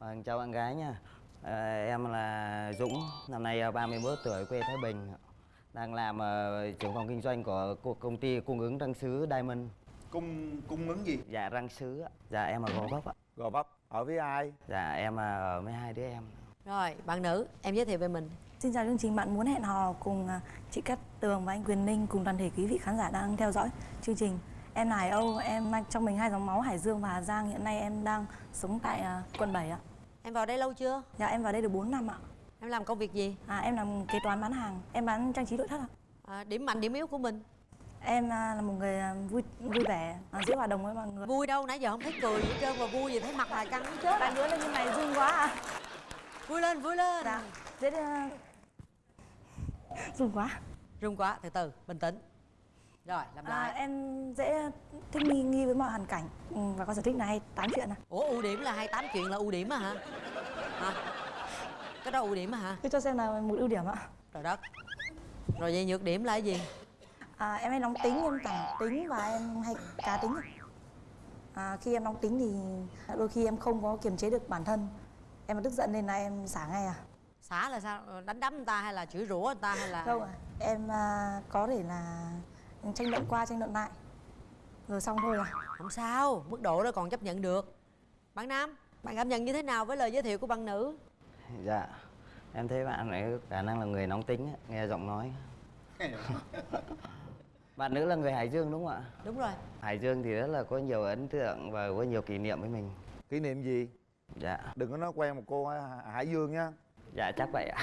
Vâng, chào bạn gái nha. À, em là Dũng, năm nay à, 31 tuổi, quê Thái Bình. Đang làm ờ, trưởng phòng kinh doanh của công ty cung ứng răng sứ Diamond. cung cung ứng gì Dạ răng sứ. Dạ em ở Gò Vấp ạ. gò vấp ở với ai Dạ em ở với hai đứa em. Rồi, bạn nữ, em giới thiệu về mình Xin chào chương trình, bạn muốn hẹn hò cùng chị Cát Tường và anh Quyền Ninh cùng toàn thể quý vị khán giả đang theo dõi chương trình. Em là Hải Âu, em mang trong mình hai dòng máu Hải Dương và Hà Giang. Hiện nay em đang sống tại quận 7 ạ. Em vào đây lâu chưa? Dạ em vào đây được 4 năm ạ. Em làm công việc gì? À, em làm kế toán bán hàng, em bán trang trí nội thất ạ. À, điểm mạnh, điểm yếu của mình Em à, là một người à, vui vui vẻ, à, dễ hòa đồng với mọi người. Vui đâu, nãy giờ không thấy cười gì hết trơn mà vui gì thấy mặt là căng hết trơn Bạn đứa lên như này run quá à. Vui lên, vui lên Dạ, dễ à, run quá. Rung quá, từ từ, bình tĩnh Rồi, làm À, lại em dễ thích nghi nghi với mọi hoàn cảnh ừ, và có sở thích là hay tám chuyện à. Ủa, ưu điểm là 28 chuyện là ưu điểm á hả? Hả? Cái đó ưu điểm á hả? Thế cho xem là một ưu điểm ạ. Trời đất Rồi vậy nhược điểm là cái gì? À, em hay nóng tính, em thẳng tính và em hay cá tính. À, khi em nóng tính thì đôi khi em không có kiềm chế được bản thân. Em mà tức giận nên là em xả ngay à. Xả là sao? Đánh đấm người ta hay là chửi rủa người ta hay là Không ạ. Em à, có thể là tranh luận qua, tranh luận lại. Rồi xong thôi à. Không sao, mức độ đó còn chấp nhận được Bạn Nam, bạn cảm nhận như thế nào với lời giới thiệu của bạn nữ? Dạ. Em thấy bạn ấy khả năng là người nóng tính, á, nghe giọng nói. bạn nữ là người Hải Dương đúng không ạ? Đúng rồi Hải Dương thì rất là có nhiều ấn tượng và có nhiều kỷ niệm với mình. kỷ niệm gì Dạ. đừng có nói quen một cô hải dương nha Dạ chắc vậy ạ.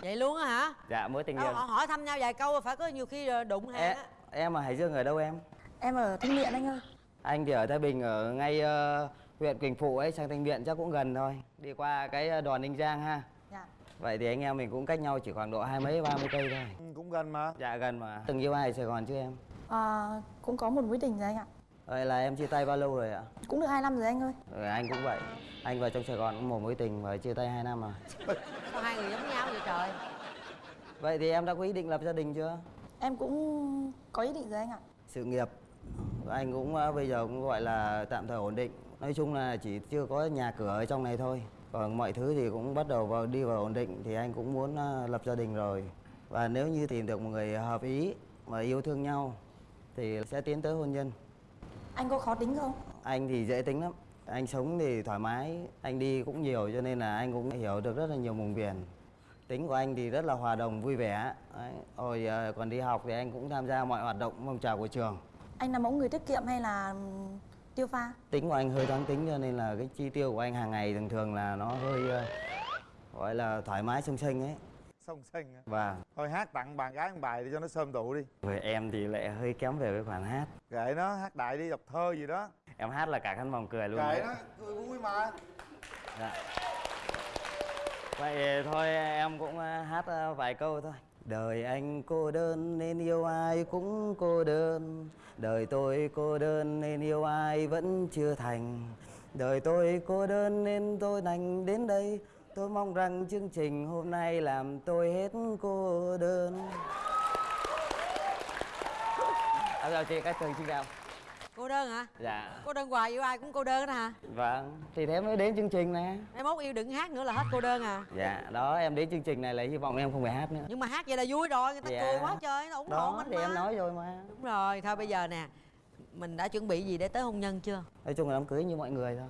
Vậy luôn á hả? dạ mối tình yêu. họ hỏi thăm nhau vài câu phải có nhiều khi ờ, đụng hàng á em ở Hải Dương ở đâu em? Em ở Thanh Miện anh ơi. Anh thì ở Thái Bình ở ngay ờ, huyện Quỳnh Phụ ấy sang Thanh Miện chắc cũng gần thôi. Đi qua cái ờ, đòn Ninh Giang ha. Dạ. Vậy thì anh em mình cũng cách nhau chỉ khoảng độ hai mấy ba mươi cây thôi. Ừ, cũng gần mà Dạ gần mà. Từng yêu ai ở Sài Gòn chứ em? À, cũng có một mối tình rồi anh ạ. Vậy là em chia tay bao lâu rồi ạ? Cũng được hai năm rồi anh ơi. Rồi anh cũng vậy. Anh vào trong Sài Gòn cũng một mối tình và chia tay hai năm à. Sao hai người giống nhau vậy trời Vậy thì em đã có ý định lập gia đình chưa? Em cũng có ý định rồi anh ạ. Sự nghiệp anh cũng ờ, bây giờ cũng gọi là tạm thời ổn định. Nói chung là chỉ chưa có nhà cửa ở trong này thôi. Còn mọi thứ thì cũng bắt đầu vào đi vào ổn định thì anh cũng muốn ờ, lập gia đình rồi. Và nếu như tìm được một người hợp ý mà yêu thương nhau thì sẽ tiến tới hôn nhân. Anh có khó tính không? Anh thì dễ tính lắm. Anh sống thì thoải mái, anh đi cũng nhiều cho nên là anh cũng hiểu được rất là nhiều vùng miền. Tính của anh thì rất là hòa đồng, vui vẻ. Đấy. Hồi ờ, còn đi học thì anh cũng tham gia mọi hoạt động phong trào của trường. Anh là mẫu người tiết kiệm hay là tiêu pha? Tính của anh hơi thoáng tính cho nên là cái chi tiêu của anh hàng ngày thường thường là nó hơi ờ, gọi là thoải mái sung sinh ấy. song sinh á. Và thôi hát tặng bạn gái một bài để cho nó sơm tụ đi người em thì lại hơi kém về cái khoản hát. kệ nó hát đại đi đọc thơ gì đó Em hát là cả khán phòng cười luôn. kệ nó cười vui mà Dạ. Vậy thôi em cũng ờ, hát ờ, vài câu thôi. Đời anh cô đơn nên yêu ai cũng cô đơn. Đời tôi cô đơn nên yêu ai vẫn chưa thành. Đời tôi cô đơn nên tôi đành đến đây. Tôi mong rằng chương trình hôm nay làm tôi hết cô đơn. À, rồi chị các trường xin chào. Cô đơn hả? Dạ Cô đơn hoài yêu ai cũng cô đơn đó hả? Vâng Thì thế mới đến chương trình nè Mai mốt yêu đừng hát nữa là hết cô đơn à Dạ, đó em đến chương trình này là hy vọng em không phải hát nữa. Nhưng mà hát vậy là vui rồi, người ta Dạ. cười quá trời, nó ủng hộ Đó mình thì mà em nói rồi mà. Đúng rồi, thôi bây giờ nè Mình đã chuẩn bị gì để tới hôn nhân chưa? Nói chung là đám cưới như mọi người thôi.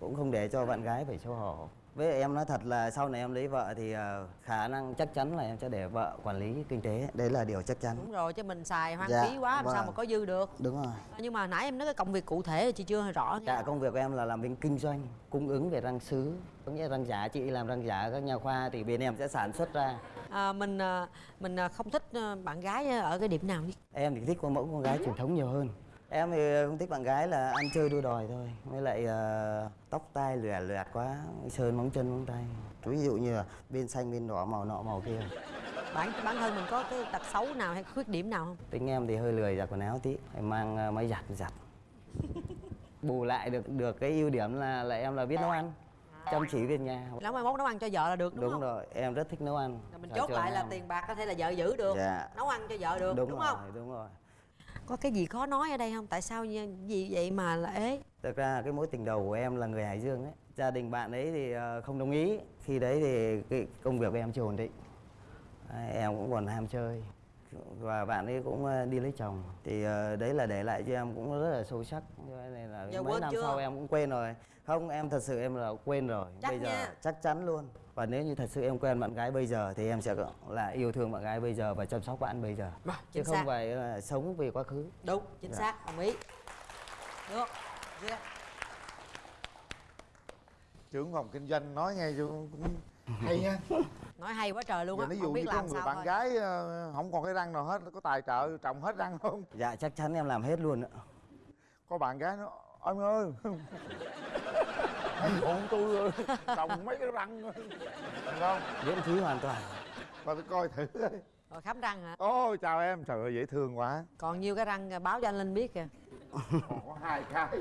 Cũng không để cho bạn gái phải xấu hổ. Với em nói thật là sau này em lấy vợ thì ờ, khả năng chắc chắn là em sẽ để vợ quản lý kinh tế. Đấy là điều chắc chắn. Đúng rồi, chứ mình xài hoang Dạ, phí quá làm sao vâng. mà có dư được Đúng rồi. Nhưng mà nãy em nói cái công việc cụ thể thì chị chưa rõ Dạ, công việc của em là làm bên kinh doanh, cung ứng về răng sứ. Có nghĩa răng giả, chị làm răng giả các nhà khoa thì bên em sẽ sản xuất ra. à, Mình à, mình à, không thích bạn gái ở cái điểm nào nhất Em thì thích con mẫu con gái truyền thống nhiều hơn. Em thì không thích bạn gái là ăn chơi đua đòi thôi. Với lại ờ, tóc tai lòe loẹt quá, sơn móng chân móng tay. Ví dụ như là bên xanh bên đỏ màu nọ màu kia. Bản bản thân mình có cái tật xấu nào hay khuyết điểm nào không? Tính em thì hơi lười giặt quần áo tí, phải mang ờ, máy giặt giặt. Bù lại được được cái ưu điểm là là em là biết nấu ăn, chăm chỉ về nhà. Nấu mai mốt nấu ăn cho vợ là được đúng, Đúng không? rồi, em rất thích nấu ăn. Rồi mình Ở chốt lại là em. tiền bạc có thể là vợ giữ được Dạ. Nấu ăn cho vợ được đúng, đúng, không? rồi, đúng rồi. Có cái gì khó nói ở đây không? Tại sao như- gì vậy mà là ế? Thực ra cái mối tình đầu của em là người Hải Dương ấy gia đình bạn ấy thì ờ, không đồng ý khi đấy thì cái công việc của em chưa ổn định em cũng còn ham chơi và bạn ấy cũng ờ, đi lấy chồng thì ờ, đấy là để lại cho em cũng rất là sâu sắc cho nên là Giờ mấy năm chưa? sau em cũng quên rồi không em thật sự em là quên rồi Chắc bây giờ nha. chắc chắn luôn và nếu như thật sự em quen bạn gái bây giờ thì em sẽ là yêu thương bạn gái bây giờ và chăm sóc bạn bây giờ Rồi, chứ chính không xác. phải là sống vì quá khứ đúng chính Dạ. xác đồng ý được Duyên. trưởng phòng kinh doanh nói cho cũng hay nha. Nói hay quá trời luôn á ví dụ như biết có người bạn thôi. gái ờ, không còn cái răng nào hết có tài trợ trồng hết răng không? Dạ chắc chắn em làm hết luôn ạ. Có bạn gái nó anh ơi. Anh phụ tôi ơi, trồng mấy cái răng thôi." Được không? Miễn phí hoàn toàn. Coi tôi coi thử rồi khám răng hả? Ôi chào em. Trời ơi dễ thương quá. Còn nhiêu cái răng à, báo cho anh linh biết kìa. Còn có hai cái.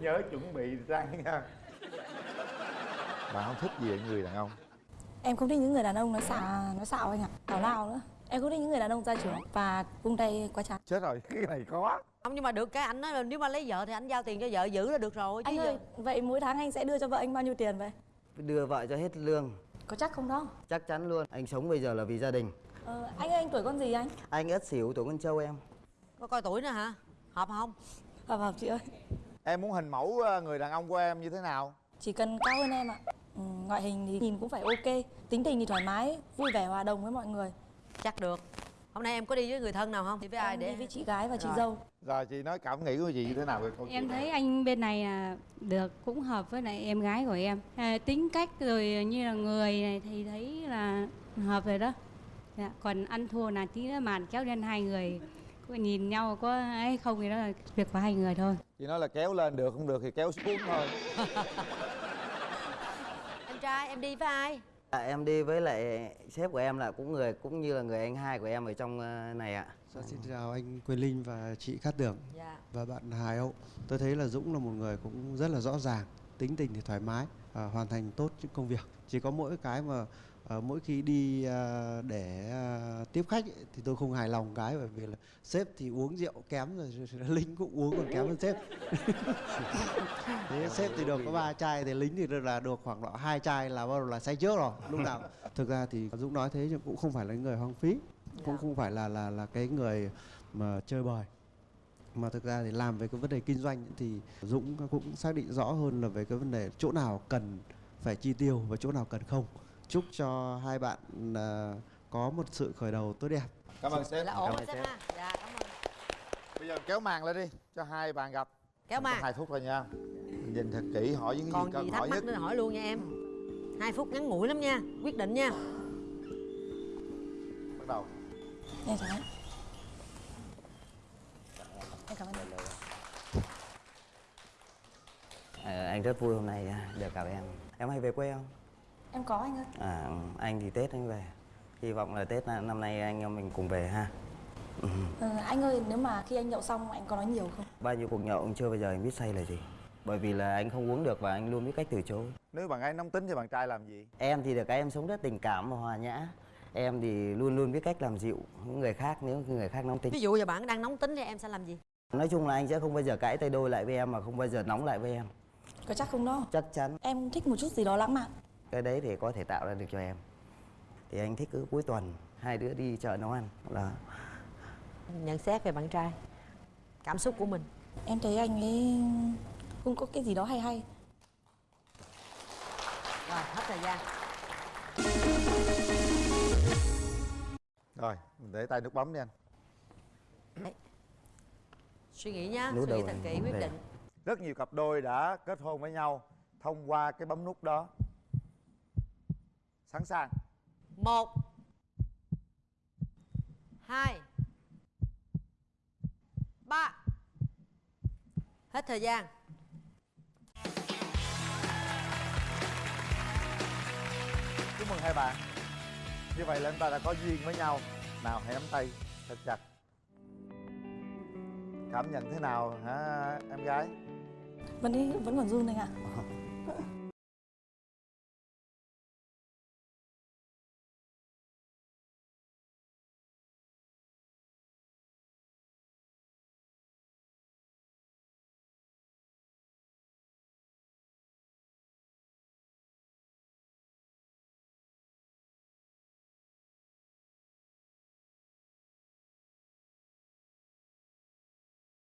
Nhớ chuẩn bị răng nha. Bạn không thích gì ở người đàn ông Em không thích những người đàn ông nói xả, nói xạo anh ạ. Tào lao nữa. Em không thích những người đàn ông gia trưởng và vung tay quá chán. chết rồi cái này có không nhưng mà được cái anh nói là nếu mà lấy vợ thì anh giao tiền cho vợ giữ là được rồi chứ Anh giờ ơi, vậy mỗi tháng anh sẽ đưa cho vợ anh bao nhiêu tiền vậy? đưa vợ cho hết lương Có chắc không đó? chắc chắn luôn anh sống bây giờ là vì gia đình Ờ, anh ơi, anh tuổi con gì anh? anh ất xỉu tuổi con trâu em có coi tuổi nữa hả hợp không Hợp hợp chị ơi. em muốn hình mẫu ờ, người đàn ông của em như thế nào Chỉ cần cao hơn em ạ. Ừ, ngoại hình thì nhìn cũng phải ok. Tính tình thì thoải mái, vui vẻ hòa đồng với mọi người. chắc được hôm nay em có đi với người thân nào không đi với ai Em để đi với chị gái và chị Rồi. dâu. rồi chị nói cảm nghĩ của chị như thế nào về câu Em này? thấy anh bên này là được cũng hợp với lại em gái của em. À, tính cách rồi như là người này thì thấy là hợp rồi đó. Dạ, còn ăn thua là tí nữa màn kéo lên hai người có nhìn nhau có ấy không thì đó là việc của hai người thôi. chị nói là kéo lên được không được thì kéo xuống thôi trai em đi với ai à, em đi với lại sếp của em là cũng người cũng như là người anh hai của em ở trong ờ, này ạ Dạ, xin chào anh Quyền Linh và chị Cát Tường dạ và bạn Hải Âu. Tôi thấy là Dũng là một người cũng rất là rõ ràng, tính tình thì thoải mái, à, hoàn thành tốt những công việc. Chỉ có mỗi cái mà à, mỗi khi đi à, để à, tiếp khách ấy, thì tôi không hài lòng cái bởi vì là sếp thì uống rượu kém rồi, rồi, rồi Linh cũng uống còn kém hơn sếp. Thế sếp thì được có ba chai thì Lính thì là được khoảng độ hai chai là bắt đầu là say trước rồi lúc nào. Thực ra thì Dũng nói thế nhưng cũng không phải là người hoang phí, cũng không phải là là là cái người mà chơi bời mà thực ra thì làm về cái vấn đề kinh doanh thì Dũng cũng xác định rõ hơn là về cái vấn đề chỗ nào cần phải chi tiêu và chỗ nào cần không chúc cho hai bạn à, có một sự khởi đầu tốt đẹp. Cảm ơn sếp. là ổn Cảm rồi ơn sếp ha. Dạ cảm ơn. Bây giờ kéo màn lên đi cho hai bạn gặp. Kéo màn. hai phút thôi nha. Mình nhìn thật kỹ hỏi những cái còn gì cần gì hỏi thắc nhất. mắc nữa hỏi luôn nha em. Hai phút ngắn ngủi lắm nha quyết định nha. Bắt đầu. Chào anh. Em cảm ơn anh. Ờ, anh rất vui hôm nay à, được gặp em. Em hay về quê không Em có anh ơi. à, anh thì tết anh về hy vọng là tết năm nay anh em mình cùng về ha Ừ. Ừ, anh ơi, nếu mà khi anh nhậu xong anh có nói nhiều không? bao nhiêu cuộc nhậu chưa bao giờ anh biết say là gì bởi vì là anh không uống được và anh luôn biết cách từ chối nếu bạn gái nóng tính thì bạn trai làm gì em thì được cái em sống rất tình cảm và hòa nhã em thì luôn luôn biết cách làm dịu những người khác nếu người khác nóng tính ví dụ giờ bạn đang nóng tính thì em sẽ làm gì nói chung là anh sẽ không bao giờ cãi tay đôi lại với em mà không bao giờ nóng lại với em Có chắc không đó? chắc chắn Em thích một chút gì đó lãng mạn. Cái đấy thì có thể tạo ra được cho em. Thì anh thích cứ cuối tuần hai đứa đi chợ nấu ăn. Là nhận xét về bạn trai cảm xúc của mình. Em thấy anh ấy cũng có cái gì đó hay hay. rồi hết thời gian. Rồi mình để tay nút bấm đi anh. Suy nghĩ nhá suy nghĩ thật kỹ quyết định. Rất nhiều cặp đôi đã kết hôn với nhau thông qua cái bấm nút đó sẵn sàng. Một. Hai. Ba. Hết thời gian. Chúc mừng hai bạn. Như vậy là chúng ta đã có duyên với nhau. Nào hãy nắm tay thật chặt. Cảm nhận thế nào hả em gái? Vẫn đi, vẫn còn run anh ạ.